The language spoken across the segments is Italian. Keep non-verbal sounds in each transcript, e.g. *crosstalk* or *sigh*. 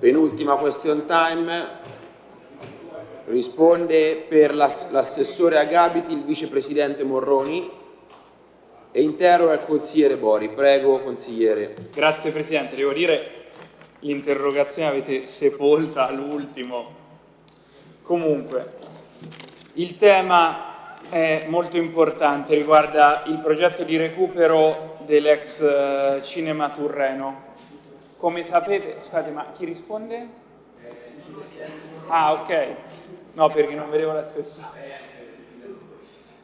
Penultima question time. Risponde per l'assessore Agabiti il vicepresidente Morroni e interroga il consigliere Bori. Prego, consigliere. Grazie Presidente. Devo dire l'interrogazione avete sepolta all'ultimo. Comunque, il tema è molto importante, riguarda il progetto di recupero dell'ex eh, Cinema Turreno. Come sapete, scusate, ma chi risponde? Ah, ok. No, perché non vedevo l'assessore.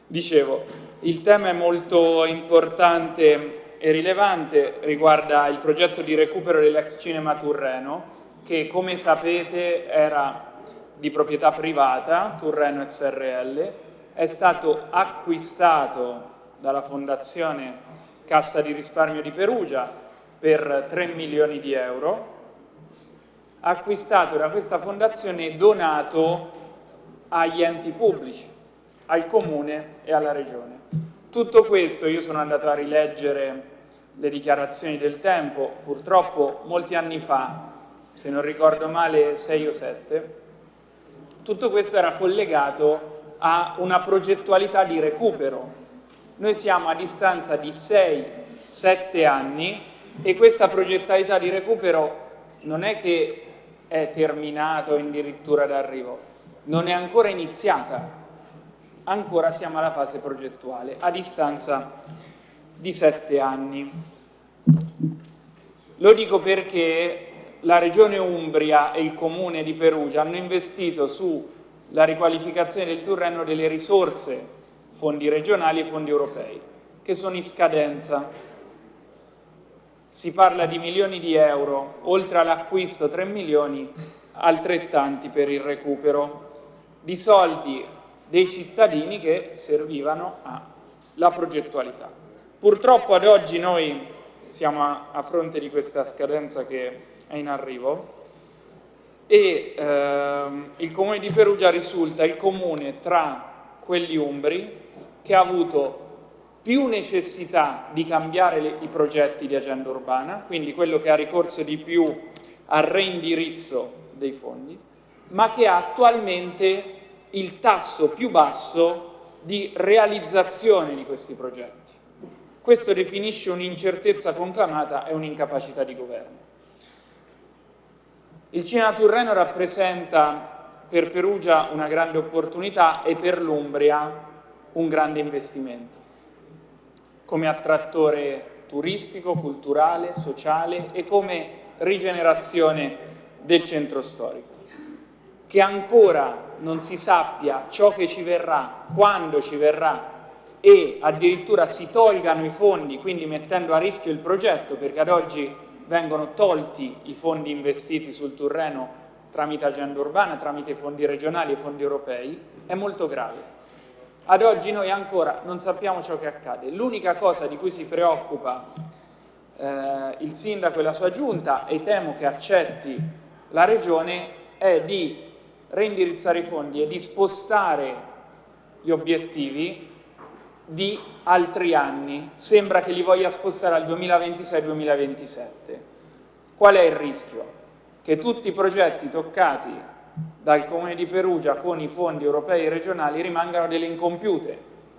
Dicevo, il tema è molto importante e rilevante, riguarda il progetto di recupero dell'ex cinema Turreno, che come sapete era di proprietà privata, Turreno SRL, è stato acquistato dalla Fondazione Cassa di Risparmio di Perugia per 3 milioni di euro, acquistato da questa fondazione e donato agli enti pubblici, al Comune e alla Regione. Tutto questo io sono andato a rileggere le dichiarazioni del tempo, purtroppo molti anni fa, se non ricordo male 6 o 7, tutto questo era collegato a una progettualità di recupero. Noi siamo a distanza di 6-7 anni e questa progettualità di recupero non è che è terminata o addirittura d'arrivo, non è ancora iniziata, ancora siamo alla fase progettuale, a distanza di sette anni. Lo dico perché la Regione Umbria e il Comune di Perugia hanno investito sulla riqualificazione del Turreno delle risorse, fondi regionali e fondi europei, che sono in scadenza. Si parla di milioni di euro, oltre all'acquisto 3 milioni, altrettanti per il recupero di soldi dei cittadini che servivano alla progettualità. Purtroppo ad oggi noi siamo a, fronte di questa scadenza che è in arrivo e ehm, il Comune di Perugia risulta il comune tra quelli umbri che ha avuto più necessità di cambiare le, i progetti di agenda urbana, quindi quello che ha ricorso di più al reindirizzo dei fondi, ma che ha attualmente il tasso più basso di realizzazione di questi progetti. Questo definisce un'incertezza conclamata e un'incapacità di governo. Il cinema Turreno rappresenta per Perugia una grande opportunità e per l'Umbria un grande investimento, come attrattore turistico, culturale, sociale e come rigenerazione del centro storico che ancora non si sappia ciò che ci verrà, quando ci verrà e addirittura si tolgano i fondi, quindi mettendo a rischio il progetto, perché ad oggi vengono tolti i fondi investiti sul Turreno tramite agenda urbana, tramite fondi regionali e fondi europei, è molto grave. Ad oggi noi ancora non sappiamo ciò che accade. L'unica cosa di cui si preoccupa eh, il sindaco e la sua giunta, e temo che accetti la regione, è di reindirizzare i fondi e di spostare gli obiettivi di altri anni. Sembra che li voglia spostare al 2026-2027. Qual è il rischio? Che tutti i progetti toccati dal Comune di Perugia con i fondi europei regionali rimangano delle incompiute.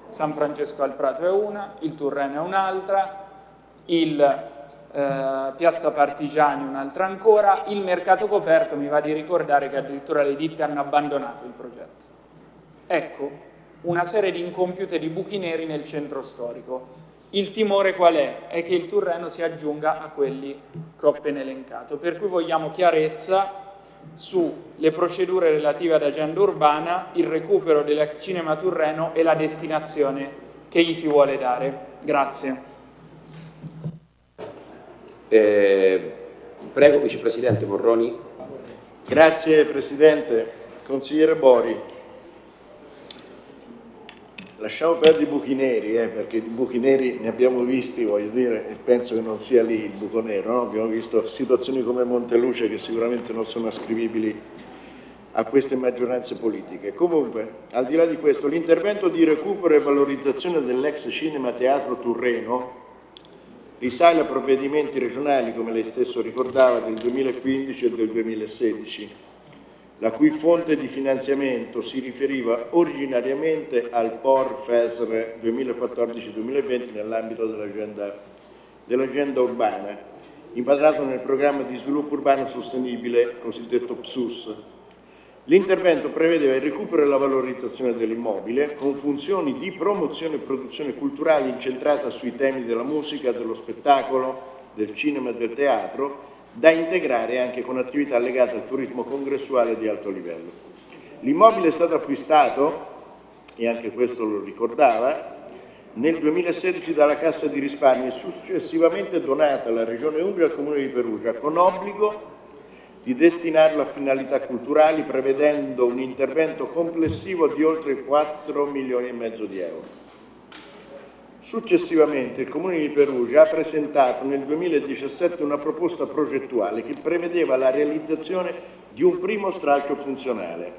San Francesco al Prato è una, il Turreno è un'altra, il eh, Piazza Partigiani un'altra ancora, il mercato coperto mi va di ricordare che addirittura le ditte hanno abbandonato il progetto. Ecco, una serie di incompiute di buchi neri nel centro storico. Il timore qual è? È che il Turreno si aggiunga a quelli che ho appena elencato, per cui vogliamo chiarezza sulle procedure relative ad agenda urbana, il recupero dell'ex cinema Turreno e la destinazione che gli si vuole dare. Grazie. Eh, prego, Vicepresidente Morroni. Grazie Presidente. Consigliere Bori, lasciamo perdere i buchi neri, eh, perché i buchi neri ne abbiamo visti, voglio dire, e penso che non sia lì il buco nero, no? abbiamo visto situazioni come Monteluce che sicuramente non sono ascrivibili a queste maggioranze politiche. Comunque, al di là di questo, l'intervento di recupero e valorizzazione dell'ex cinema teatro Turreno risale a provvedimenti regionali, come lei stesso ricordava, del 2015 e del 2016, la cui fonte di finanziamento si riferiva originariamente al POR FESR 2014-2020 nell'ambito dell'agenda dell urbana, inquadrato nel programma di sviluppo urbano sostenibile cosiddetto PSUS, L'intervento prevedeva il recupero e la valorizzazione dell'immobile con funzioni di promozione e produzione culturale incentrata sui temi della musica, dello spettacolo, del cinema e del teatro, da integrare anche con attività legate al turismo congressuale di alto livello. L'immobile è stato acquistato, e anche questo lo ricordava, nel 2016 dalla Cassa di risparmio e successivamente donato alla Regione Umbria e al Comune di Perugia con obbligo di destinarlo a finalità culturali prevedendo un intervento complessivo di oltre 4 milioni e mezzo di euro. Successivamente il Comune di Perugia ha presentato nel 2017 una proposta progettuale che prevedeva la realizzazione di un primo stralcio funzionale,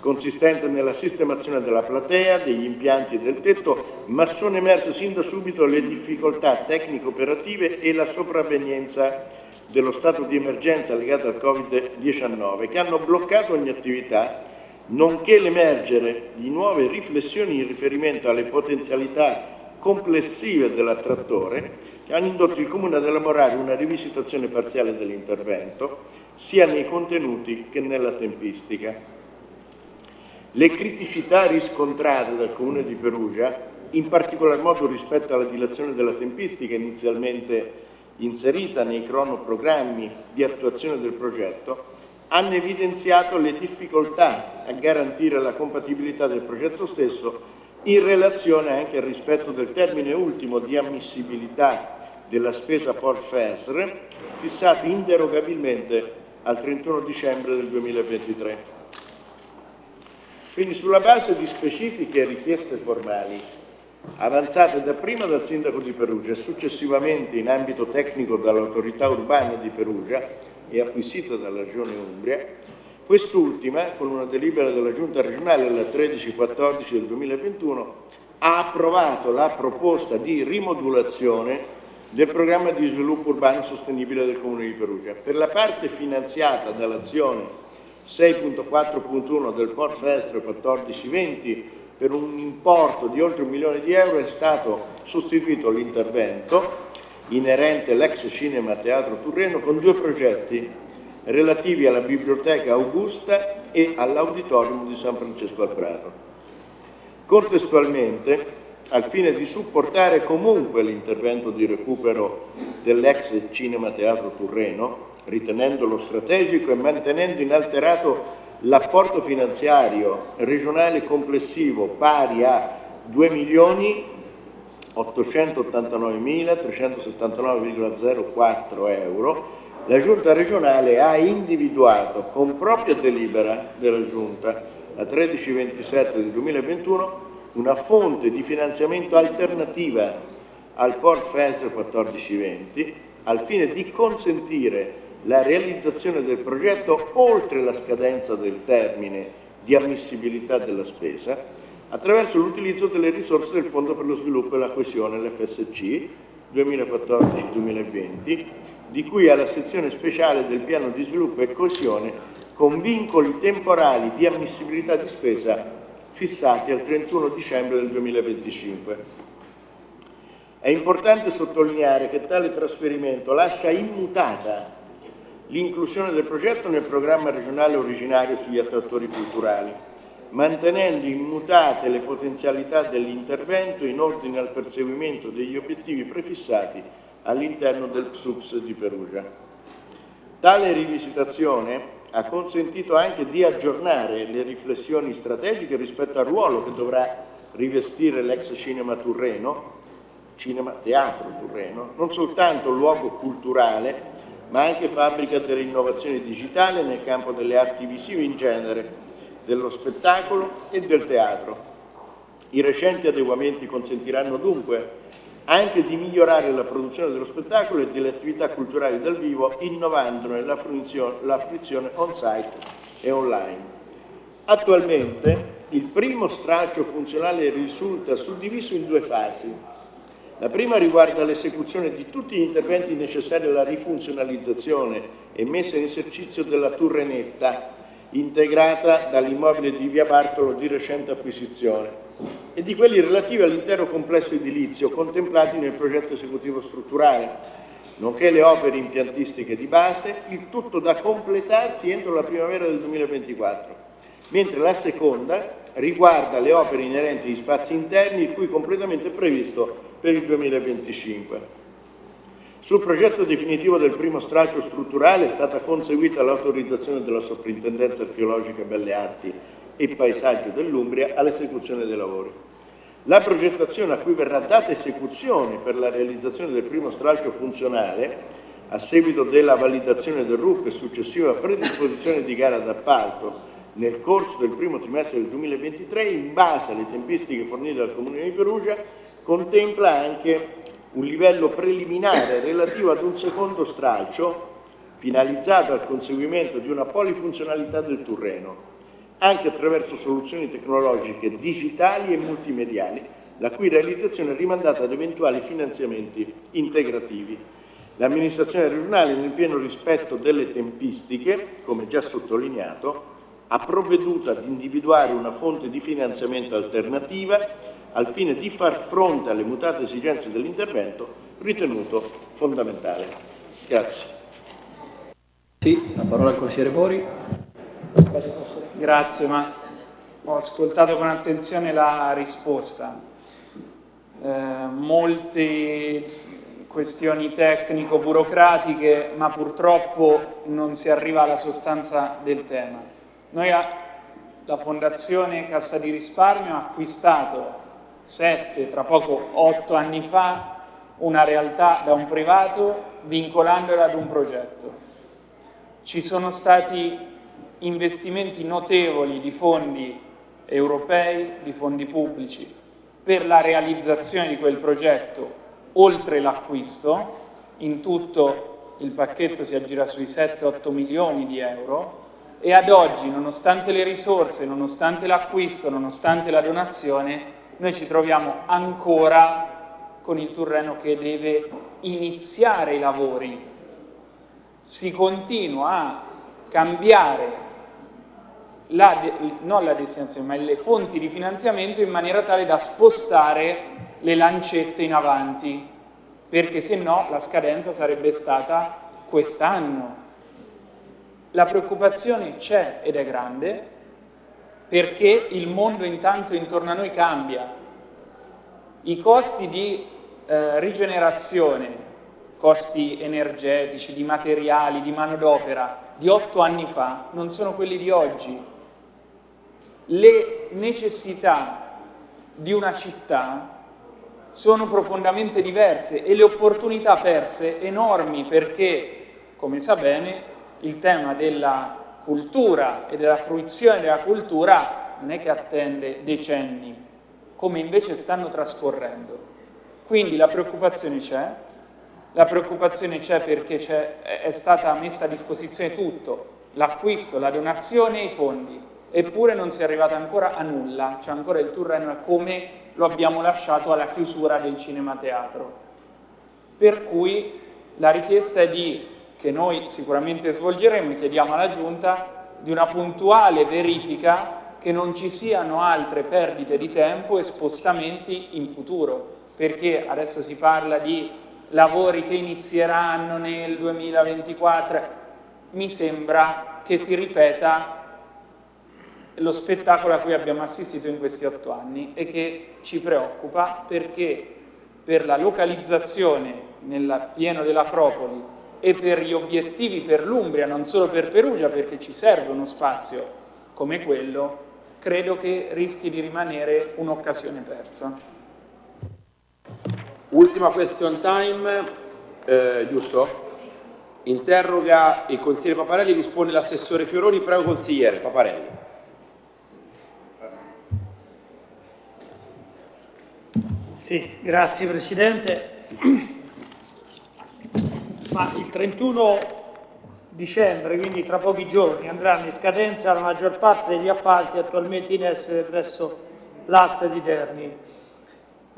consistente nella sistemazione della platea, degli impianti e del tetto, ma sono emerse sin da subito le difficoltà tecnico-operative e la sopravvenienza dello stato di emergenza legato al Covid-19 che hanno bloccato ogni attività, nonché l'emergere di nuove riflessioni in riferimento alle potenzialità complessive dell'attrattore che hanno indotto il Comune ad elaborare una rivisitazione parziale dell'intervento sia nei contenuti che nella tempistica. Le criticità riscontrate dal Comune di Perugia, in particolar modo rispetto alla dilazione della tempistica inizialmente inserita nei cronoprogrammi di attuazione del progetto, hanno evidenziato le difficoltà a garantire la compatibilità del progetto stesso in relazione anche al rispetto del termine ultimo di ammissibilità della spesa Port FESR fissato inderogabilmente al 31 dicembre del 2023. Quindi sulla base di specifiche richieste formali avanzate dapprima dal Sindaco di Perugia e successivamente in ambito tecnico dall'autorità urbana di Perugia e acquisita dalla Regione Umbria, quest'ultima, con una delibera della Giunta regionale la 13-14 del 2021, ha approvato la proposta di rimodulazione del programma di sviluppo urbano sostenibile del Comune di Perugia. Per la parte finanziata dall'azione 6.4.1 del Port Festre 1420 per un importo di oltre un milione di euro è stato sostituito l'intervento inerente all'ex cinema Teatro Turreno con due progetti relativi alla biblioteca Augusta e all'auditorium di San Francesco al Prato. Contestualmente, al fine di supportare comunque l'intervento di recupero dell'ex cinema Teatro Turreno, ritenendolo strategico e mantenendo inalterato l'apporto finanziario regionale complessivo pari a 2 milioni 889.379,04 euro, la Giunta regionale ha individuato con propria delibera della Giunta la 1327 del 2021 una fonte di finanziamento alternativa al Port Fenster 1420 al fine di consentire la realizzazione del progetto oltre la scadenza del termine di ammissibilità della spesa attraverso l'utilizzo delle risorse del Fondo per lo sviluppo e la coesione, l'FSC 2014-2020, di cui alla sezione speciale del piano di sviluppo e coesione con vincoli temporali di ammissibilità di spesa fissati al 31 dicembre del 2025. È importante sottolineare che tale trasferimento lascia immutata l'inclusione del progetto nel programma regionale originario sugli attrattori culturali, mantenendo immutate le potenzialità dell'intervento in ordine al perseguimento degli obiettivi prefissati all'interno del PSUPS di Perugia. Tale rivisitazione ha consentito anche di aggiornare le riflessioni strategiche rispetto al ruolo che dovrà rivestire l'ex cinema Turreno, cinema teatro Turreno, non soltanto luogo culturale, ma anche fabbrica dell'innovazione digitale nel campo delle arti visive in genere, dello spettacolo e del teatro. I recenti adeguamenti consentiranno dunque anche di migliorare la produzione dello spettacolo e delle attività culturali dal vivo, innovandone la fruizione on-site e online. Attualmente il primo stralcio funzionale risulta suddiviso in due fasi. La prima riguarda l'esecuzione di tutti gli interventi necessari alla rifunzionalizzazione e messa in esercizio della Turrenetta, integrata dall'immobile di Via Bartolo di recente acquisizione, e di quelli relativi all'intero complesso edilizio contemplati nel progetto esecutivo strutturale, nonché le opere impiantistiche di base, il tutto da completarsi entro la primavera del 2024, mentre la seconda riguarda le opere inerenti agli spazi interni il cui completamento è previsto per il 2025. Sul progetto definitivo del primo stralcio strutturale è stata conseguita l'autorizzazione della Soprintendenza Archeologica Belle Arti e Paesaggio dell'Umbria all'esecuzione dei lavori. La progettazione a cui verrà data esecuzione per la realizzazione del primo stralcio funzionale, a seguito della validazione del RUP e successiva predisposizione di gara d'appalto nel corso del primo trimestre del 2023, in base alle tempistiche fornite dal Comune di Perugia, contempla anche un livello preliminare relativo ad un secondo stralcio finalizzato al conseguimento di una polifunzionalità del terreno, anche attraverso soluzioni tecnologiche digitali e multimediali, la cui realizzazione è rimandata ad eventuali finanziamenti integrativi. L'amministrazione regionale, nel pieno rispetto delle tempistiche, come già sottolineato, ha provveduto ad individuare una fonte di finanziamento alternativa al fine di far fronte alle mutate esigenze dell'intervento ritenuto fondamentale. Grazie. Sì, la parola al consigliere Bori. Grazie, ma ho ascoltato con attenzione la risposta. Eh, molte questioni tecnico-burocratiche, ma purtroppo non si arriva alla sostanza del tema. Noi, la Fondazione Cassa di Risparmio, ha acquistato sette, tra poco otto anni fa, una realtà da un privato vincolandola ad un progetto. Ci sono stati investimenti notevoli di fondi europei, di fondi pubblici, per la realizzazione di quel progetto, oltre l'acquisto, in tutto il pacchetto si aggira sui 7-8 milioni di euro, e ad oggi, nonostante le risorse, nonostante l'acquisto, nonostante la donazione, noi ci troviamo ancora con il Turreno che deve iniziare i lavori. Si continua a cambiare la, non la destinazione, ma le fonti di finanziamento in maniera tale da spostare le lancette in avanti, perché se no la scadenza sarebbe stata quest'anno. La preoccupazione c'è ed è grande, perché il mondo intanto intorno a noi cambia. I costi di eh, rigenerazione, costi energetici, di materiali, di manodopera di otto anni fa non sono quelli di oggi. Le necessità di una città sono profondamente diverse e le opportunità perse enormi perché, come sa bene, il tema della cultura e della fruizione della cultura non è che attende decenni, come invece stanno trascorrendo. Quindi la preoccupazione c'è, la preoccupazione c'è perché è stata messa a disposizione tutto, l'acquisto, la donazione e i fondi, eppure non si è arrivata ancora a nulla, c'è ancora il Turreno come lo abbiamo lasciato alla chiusura del cinema teatro. Per cui la richiesta è di che noi sicuramente svolgeremo, chiediamo alla Giunta di una puntuale verifica che non ci siano altre perdite di tempo e spostamenti in futuro, perché adesso si parla di lavori che inizieranno nel 2024, mi sembra che si ripeta lo spettacolo a cui abbiamo assistito in questi otto anni e che ci preoccupa perché per la localizzazione nel pieno dell'Acropoli e per gli obiettivi per l'Umbria, non solo per Perugia, perché ci serve uno spazio come quello, credo che rischi di rimanere un'occasione persa. Ultima question time, eh, giusto? Interroga il consigliere Paparelli, risponde l'assessore Fioroni, prego consigliere Paparelli. Sì, grazie Presidente. Ma il 31 dicembre, quindi tra pochi giorni, andranno in scadenza la maggior parte degli appalti attualmente in essere presso l'asta di Terni.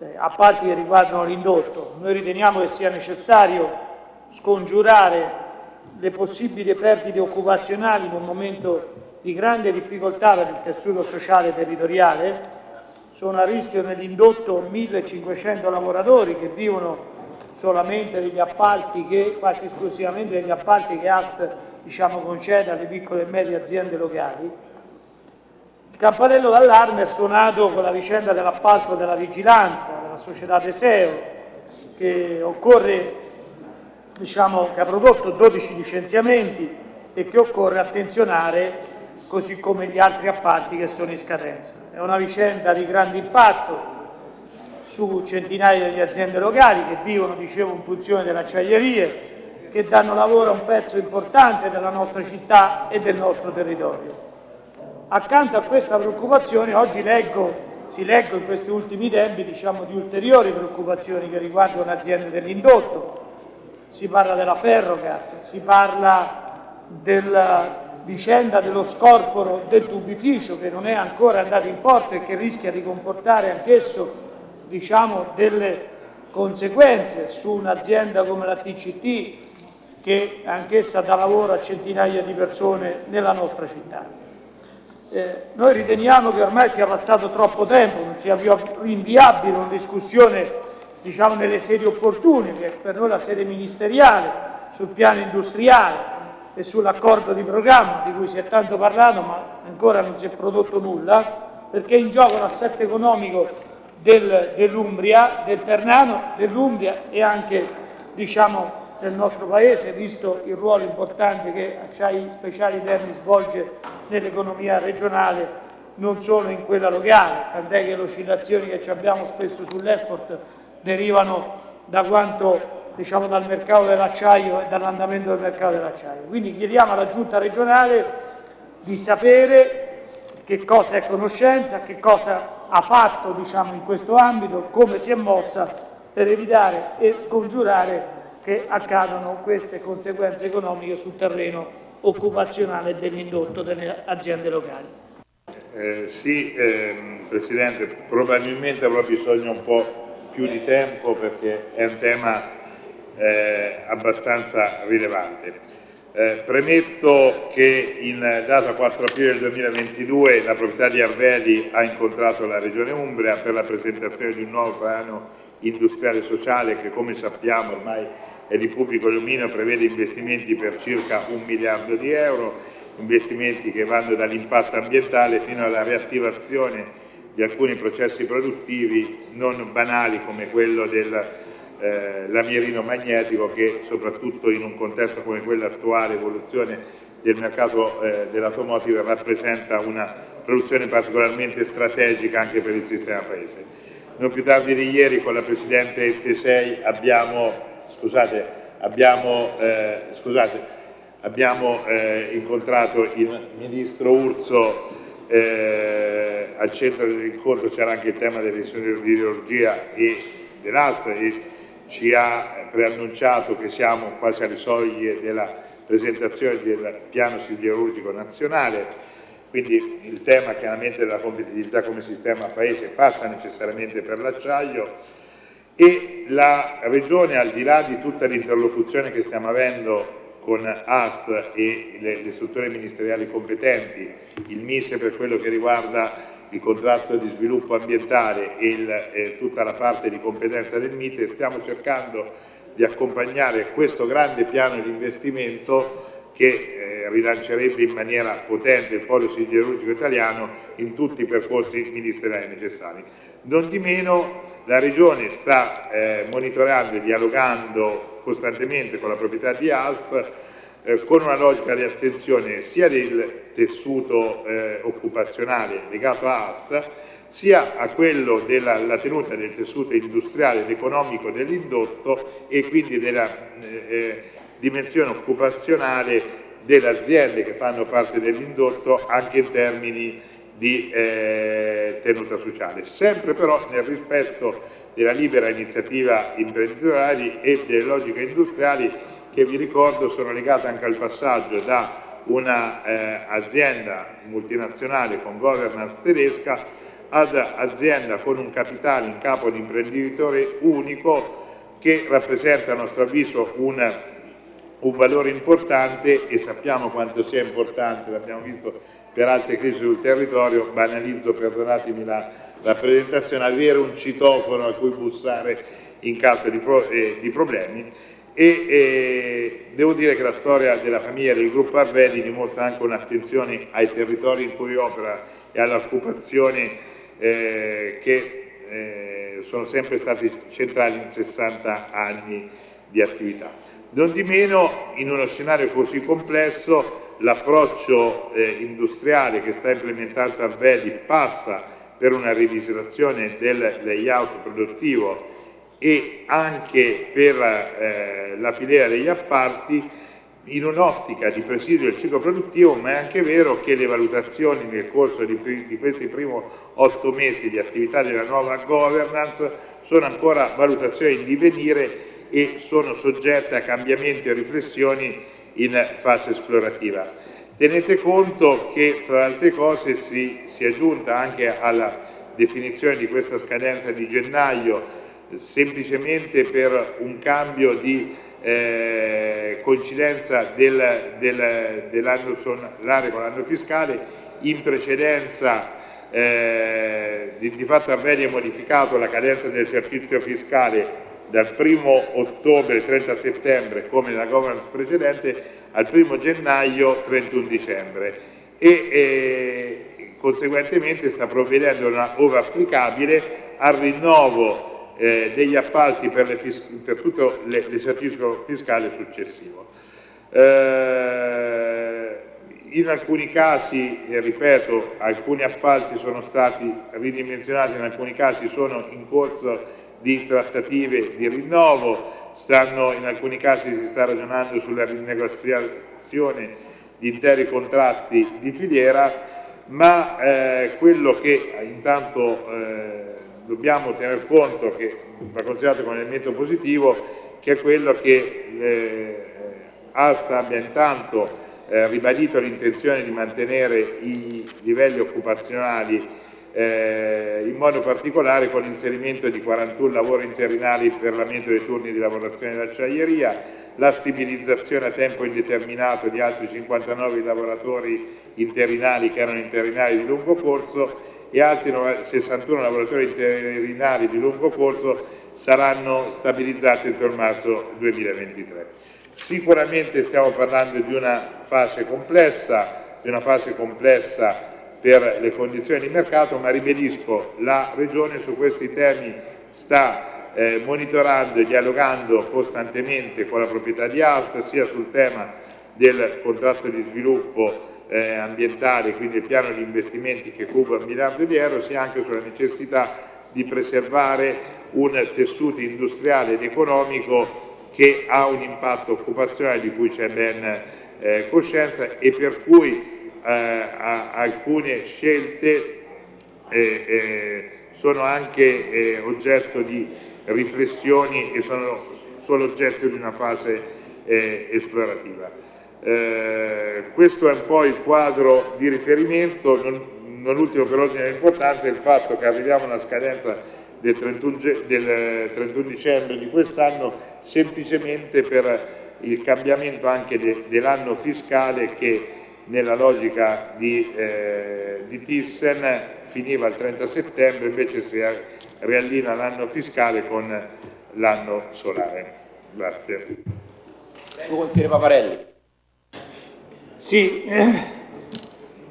eh, appalti che riguardano l'indotto. Noi riteniamo che sia necessario scongiurare le possibili perdite occupazionali in un momento di grande difficoltà per il tessuto sociale e territoriale. Sono a rischio nell'indotto 1500 lavoratori che vivono solamente degli appalti che, quasi esclusivamente degli appalti che AST diciamo, concede alle piccole e medie aziende locali. Il campanello d'allarme è suonato con la vicenda dell'appalto della vigilanza della società Teseo che occorre diciamo, che ha prodotto 12 licenziamenti e che occorre attenzionare così come gli altri appalti che sono in scadenza. È una vicenda di grande impatto su centinaia di aziende locali che vivono, dicevo, in funzione delle acciaierie, che danno lavoro a un pezzo importante della nostra città e del nostro territorio. Accanto a questa preoccupazione oggi leggo, si leggo in questi ultimi tempi diciamo, di ulteriori preoccupazioni che riguardano aziende dell'indotto, si parla della Ferrocat, si parla della vicenda dello scorporo del tubificio che non è ancora andato in porto e che rischia di comportare anch'esso diciamo, delle conseguenze su un'azienda come la TCT che anch'essa dà lavoro a centinaia di persone nella nostra città. Eh, noi riteniamo che ormai sia passato troppo tempo, non sia più rinviabile una discussione diciamo, nelle sedi opportune, che è per noi la sede ministeriale, sul piano industriale e sull'accordo di programma di cui si è tanto parlato ma ancora non si è prodotto nulla, perché è in gioco l'assetto economico del, dell'Umbria, del Ternano, dell'Umbria e anche diciamo, del nostro Paese, visto il ruolo importante che Acciai Speciali Terni svolge nell'economia regionale, non solo in quella locale, tant'è che le oscillazioni che abbiamo spesso sull'export derivano da quanto diciamo, dal mercato dell'acciaio e dall'andamento del mercato dell'acciaio. Quindi chiediamo alla Giunta regionale di sapere che cosa è conoscenza, che cosa ha fatto diciamo, in questo ambito, come si è mossa per evitare e scongiurare che accadano queste conseguenze economiche sul terreno occupazionale dell'indotto delle aziende locali. Eh, sì, ehm, Presidente, probabilmente avrò bisogno un po' più di tempo perché è un tema eh, abbastanza rilevante. Eh, premetto che in data 4 aprile 2022 la proprietà di Arveli ha incontrato la Regione Umbria per la presentazione di un nuovo piano industriale e sociale che come sappiamo ormai è di pubblico dominio, prevede investimenti per circa un miliardo di euro, investimenti che vanno dall'impatto ambientale fino alla riattivazione di alcuni processi produttivi non banali come quello del eh, lamierino magnetico che soprattutto in un contesto come quello attuale, evoluzione del mercato eh, dell'automotive, rappresenta una produzione particolarmente strategica anche per il sistema paese. Non più tardi di ieri con la Presidente Tesei abbiamo, scusate, abbiamo, eh, scusate, abbiamo eh, incontrato il Ministro Urso eh, al centro dell'incontro c'era anche il tema dell'idrologia e dell'astra e ci ha preannunciato che siamo quasi alle soglie della presentazione del piano siderurgico nazionale, quindi il tema chiaramente della competitività come sistema paese passa necessariamente per l'acciaio e la Regione al di là di tutta l'interlocuzione che stiamo avendo con AST e le, le strutture ministeriali competenti, il MISE per quello che riguarda il contratto di sviluppo ambientale e il, eh, tutta la parte di competenza del MITE, stiamo cercando di accompagnare questo grande piano di investimento che eh, rilancerebbe in maniera potente il polo siderurgico italiano in tutti i percorsi ministeriali necessari. Non di meno la Regione sta eh, monitorando e dialogando costantemente con la proprietà di ASF eh, con una logica di attenzione sia del tessuto eh, occupazionale legato a AST, sia a quello della tenuta del tessuto industriale ed economico dell'indotto e quindi della eh, eh, dimensione occupazionale delle aziende che fanno parte dell'indotto anche in termini di eh, tenuta sociale, sempre però nel rispetto della libera iniziativa imprenditoriale e delle logiche industriali che vi ricordo sono legate anche al passaggio da un'azienda eh, multinazionale con governance tedesca ad azienda con un capitale in capo ad imprenditore unico che rappresenta a nostro avviso un, un valore importante e sappiamo quanto sia importante, l'abbiamo visto per altre crisi sul territorio, banalizzo, perdonatemi la rappresentazione, avere un citofono a cui bussare in caso di, pro, eh, di problemi e eh, devo dire che la storia della famiglia del gruppo Arvedi dimostra anche un'attenzione ai territori in cui opera e alle occupazioni eh, che eh, sono sempre stati centrali in 60 anni di attività. Non di meno, in uno scenario così complesso, l'approccio eh, industriale che sta implementando Arvedi passa per una rivisitazione del layout produttivo e anche per eh, la filiera degli apparti in un'ottica di presidio del ciclo produttivo, ma è anche vero che le valutazioni nel corso di, di questi primi otto mesi di attività della nuova governance sono ancora valutazioni in divenire e sono soggette a cambiamenti e riflessioni in fase esplorativa. Tenete conto che fra le altre cose si, si è giunta anche alla definizione di questa scadenza di gennaio semplicemente per un cambio di eh, coincidenza del, del, dell'anno solare con l'anno fiscale, in precedenza eh, di, di, fatto Armenia ha modificato la cadenza dell'esercizio fiscale dal 1 ottobre 30 settembre come nella governance precedente al 1 gennaio 31 dicembre. E eh, conseguentemente sta provvedendo una ora applicabile al rinnovo eh, degli appalti per, per tutto l'esercizio fiscale successivo. Eh, in alcuni casi, eh, ripeto, alcuni appalti sono stati ridimensionati, in alcuni casi sono in corso di trattative di rinnovo, stanno, in alcuni casi si sta ragionando sulla rinegoziazione di interi contratti di filiera, ma eh, quello che intanto eh, dobbiamo tener conto che va considerato come elemento positivo che è quello che eh, Asta abbia intanto eh, ribadito l'intenzione di mantenere i livelli occupazionali eh, in modo particolare con l'inserimento di 41 lavori interinali per l'aumento dei turni di lavorazione dell'acciaieria, la stabilizzazione a tempo indeterminato di altri 59 lavoratori interinali che erano interinali di lungo corso e altri 61 lavoratori interinali di lungo corso saranno stabilizzati entro il marzo 2023. Sicuramente stiamo parlando di una fase complessa, di una fase complessa per le condizioni di mercato, ma ribadisco, la Regione su questi temi sta eh, monitorando e dialogando costantemente con la proprietà di Asta, sia sul tema del contratto di sviluppo eh, ambientale, quindi il piano di investimenti che cubra un miliardo di euro, sia anche sulla necessità di preservare un tessuto industriale ed economico che ha un impatto occupazionale di cui c'è ben eh, coscienza e per cui eh, alcune scelte eh, eh, sono anche eh, oggetto di riflessioni e sono solo oggetto di una fase esplorativa. Eh, questo è un po' il quadro di riferimento, non, non ultimo per ordine di importanza il fatto che arriviamo a una scadenza del 31, del 31 dicembre di quest'anno semplicemente per il cambiamento anche de, dell'anno fiscale che nella logica di, eh, di Thyssen finiva il 30 settembre, invece si riallina l'anno fiscale con l'anno solare. Grazie. Consigliere Paparelli. Sì, eh,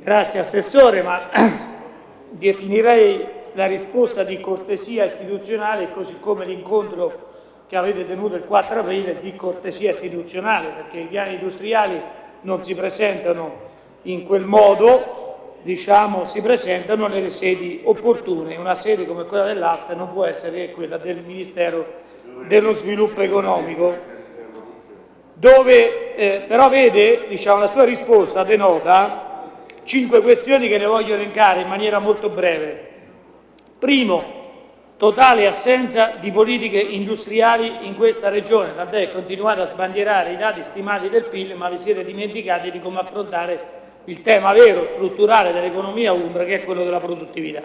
grazie Assessore, ma *clears throat* definirei la risposta di cortesia istituzionale così come l'incontro che avete tenuto il 4 aprile di cortesia istituzionale perché i piani industriali non si presentano in quel modo, diciamo, si presentano nelle sedi opportune. Una sede come quella dell'Asta non può essere quella del Ministero dello Sviluppo Economico dove eh, però vede, diciamo, la sua risposta denota cinque questioni che le voglio elencare in maniera molto breve. Primo, totale assenza di politiche industriali in questa regione, tant'è continuate a sbandierare i dati stimati del PIL, ma vi siete dimenticati di come affrontare il tema vero, strutturale dell'economia umbra, che è quello della produttività.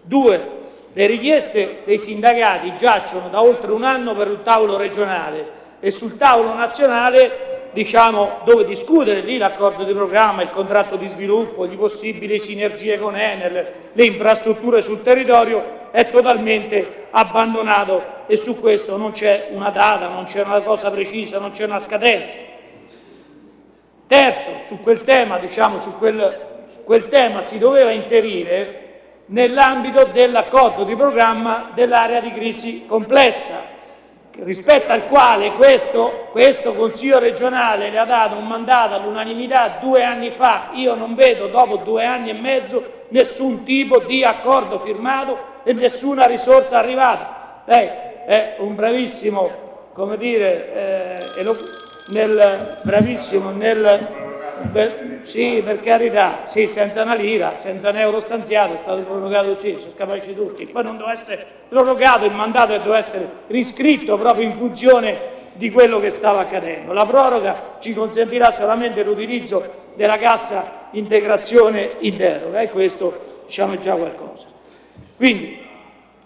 Due, le richieste dei sindacati giacciono da oltre un anno per il tavolo regionale e sul tavolo nazionale diciamo, dove discutere lì l'accordo di programma, il contratto di sviluppo, le possibili sinergie con Enel, le infrastrutture sul territorio, è totalmente abbandonato e su questo non c'è una data, non c'è una cosa precisa, non c'è una scadenza. Terzo, su quel tema, diciamo, su quel, su quel tema si doveva inserire nell'ambito dell'accordo di programma dell'area di crisi complessa, rispetto al quale questo, questo, Consiglio regionale le ha dato un mandato all'unanimità due anni fa. Io non vedo dopo due anni e mezzo nessun tipo di accordo firmato e nessuna risorsa arrivata. Lei è un bravissimo, come dire, eh, nel, bravissimo nel Beh, sì, per carità, sì, senza una lira, senza un euro stanziato, è stato prorogato sì, sono capaci tutti. Poi non doveva essere prorogato il mandato e doveva essere riscritto proprio in funzione di quello che stava accadendo. La proroga ci consentirà solamente l'utilizzo della cassa integrazione in deroga e questo diciamo è già qualcosa. Quindi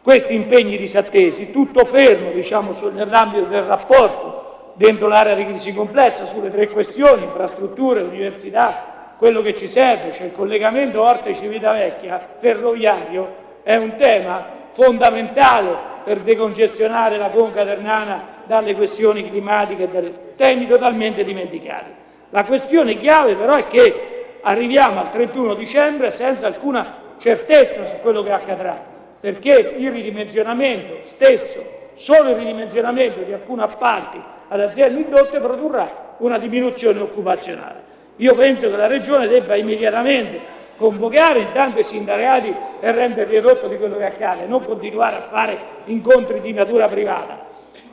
questi impegni disattesi, tutto fermo diciamo, nell'ambito del rapporto dentro l'area di crisi complessa sulle tre questioni, infrastrutture, università, quello che ci serve, cioè il collegamento Orte-Civitavecchia ferroviario, è un tema fondamentale per decongestionare la conca ternana dalle questioni climatiche, e temi totalmente dimenticati. La questione chiave però è che arriviamo al 31 dicembre senza alcuna certezza su quello che accadrà, perché il ridimensionamento stesso, solo il ridimensionamento di alcuni appalti alle aziende indotte produrrà una diminuzione occupazionale. Io penso che la Regione debba immediatamente convocare intanto i sindacati e renderli edotto di quello che accade, non continuare a fare incontri di natura privata.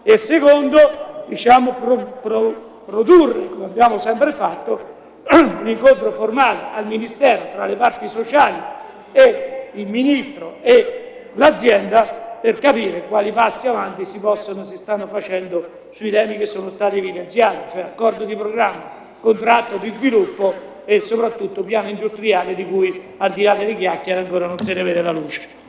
E secondo, diciamo, pro, pro, produrre, come abbiamo sempre fatto, un incontro formale al Ministero tra le parti sociali e il Ministro e l'azienda per capire quali passi avanti si possono, si stanno facendo sui temi che sono stati evidenziati, cioè accordo di programma, contratto di sviluppo e soprattutto piano industriale di cui al di là delle chiacchiere ancora non se ne vede la luce.